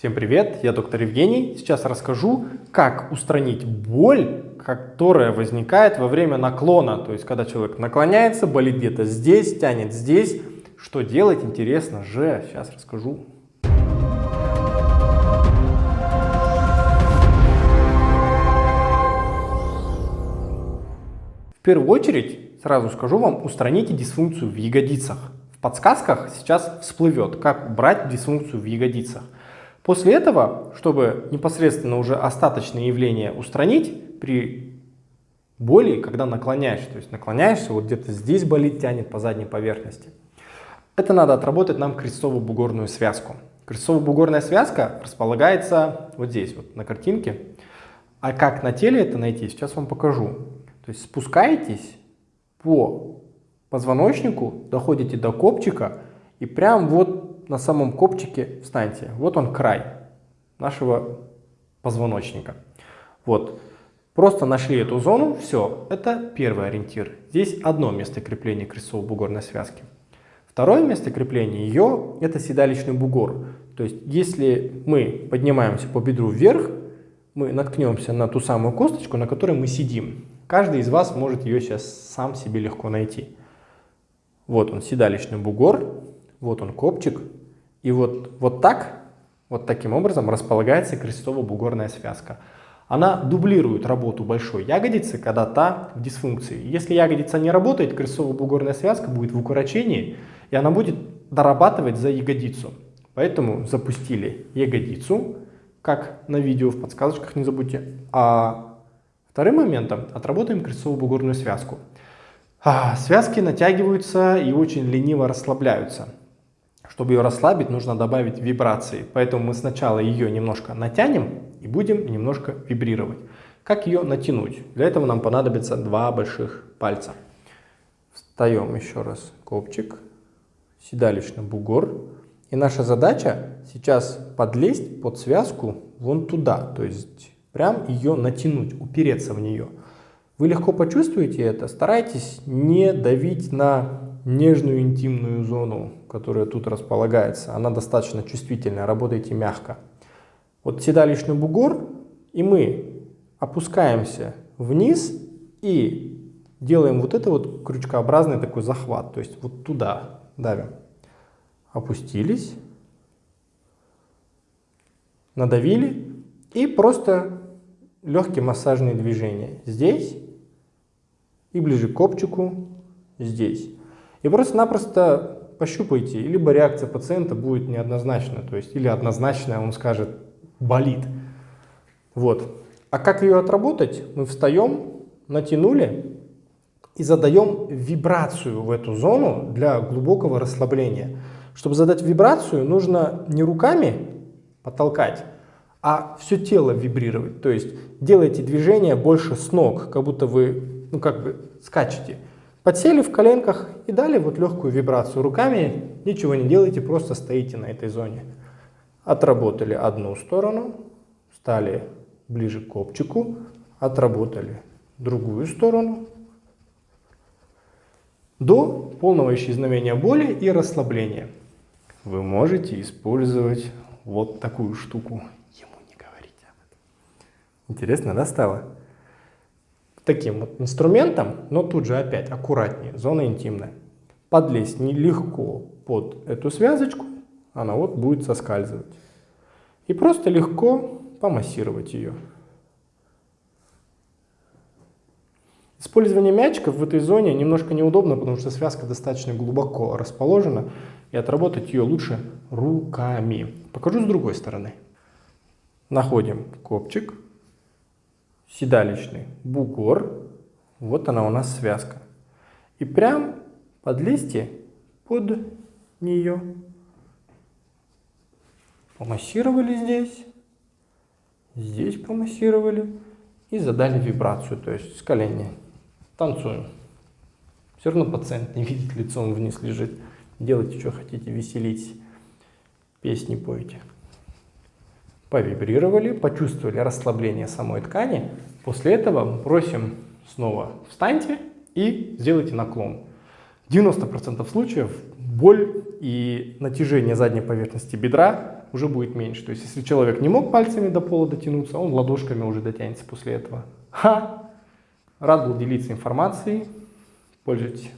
Всем привет, я доктор Евгений. Сейчас расскажу, как устранить боль, которая возникает во время наклона. То есть, когда человек наклоняется, болит где-то здесь, тянет здесь. Что делать, интересно же. Сейчас расскажу. В первую очередь, сразу скажу вам, устраните дисфункцию в ягодицах. В подсказках сейчас всплывет, как убрать дисфункцию в ягодицах. После этого, чтобы непосредственно уже остаточные явления устранить при боли, когда наклоняешься, то есть наклоняешься, вот где-то здесь болит, тянет по задней поверхности. Это надо отработать нам крестцово-бугорную связку. Крестцово-бугорная связка располагается вот здесь, вот на картинке. А как на теле это найти, сейчас вам покажу. То есть спускаетесь по позвоночнику, доходите до копчика и прям вот на самом копчике встаньте. Вот он край нашего позвоночника. Вот. Просто нашли эту зону, все, это первый ориентир. Здесь одно место крепления крестцово-бугорной связки. Второе место крепления ее – это седалищный бугор. То есть, если мы поднимаемся по бедру вверх, мы наткнемся на ту самую косточку, на которой мы сидим. Каждый из вас может ее сейчас сам себе легко найти. Вот он, седалищный бугор, вот он, копчик, и вот, вот так, вот таким образом располагается крестово-бугорная связка. Она дублирует работу большой ягодицы, когда та в дисфункции. Если ягодица не работает, крестово-бугорная связка будет в укорочении, и она будет дорабатывать за ягодицу. Поэтому запустили ягодицу, как на видео в подсказочках, не забудьте. А вторым моментом отработаем крестово-бугорную связку. А, связки натягиваются и очень лениво расслабляются. Чтобы ее расслабить, нужно добавить вибрации. Поэтому мы сначала ее немножко натянем и будем немножко вибрировать. Как ее натянуть? Для этого нам понадобится два больших пальца. Встаем еще раз копчик, седалищный бугор. И наша задача сейчас подлезть под связку вон туда, то есть прям ее натянуть, упереться в нее. Вы легко почувствуете это, старайтесь не давить на нежную интимную зону, которая тут располагается. Она достаточно чувствительная, работайте мягко. Вот седалищный бугор, и мы опускаемся вниз и делаем вот это вот крючкообразный такой захват, то есть вот туда давим. Опустились, надавили и просто легкие массажные движения здесь и ближе к копчику здесь. И просто-напросто пощупайте, либо реакция пациента будет неоднозначна, то есть или однозначная, он скажет болит. Вот. А как ее отработать? Мы встаем, натянули и задаем вибрацию в эту зону для глубокого расслабления. Чтобы задать вибрацию, нужно не руками потолкать, а все тело вибрировать. То есть делайте движение больше с ног, как будто вы, ну как бы скачете. Подсели в коленках и дали вот легкую вибрацию руками. Ничего не делайте, просто стоите на этой зоне. Отработали одну сторону, стали ближе к копчику, отработали другую сторону. До полного исчезновения боли и расслабления. Вы можете использовать вот такую штуку. Ему не говорите об этом. Интересно, да, стало? Таким вот инструментом, но тут же опять аккуратнее, зона интимная. Подлезть нелегко под эту связочку, она вот будет соскальзывать. И просто легко помассировать ее. Использование мячиков в этой зоне немножко неудобно, потому что связка достаточно глубоко расположена, и отработать ее лучше руками. Покажу с другой стороны. Находим копчик, седалищный бугор. Вот она у нас связка. И прям подлезьте под нее. Помассировали здесь, здесь помассировали и задали вибрацию, то есть с колени. Танцуем. Все равно пациент не видит, лицом вниз лежит. Делайте, что хотите, веселитесь. Песни пойте повибрировали, почувствовали расслабление самой ткани. После этого просим снова встаньте и сделайте наклон. 90% случаев боль и натяжение задней поверхности бедра уже будет меньше. То есть, если человек не мог пальцами до пола дотянуться, он ладошками уже дотянется после этого. Ха! Рад был делиться информацией. Пользуйтесь.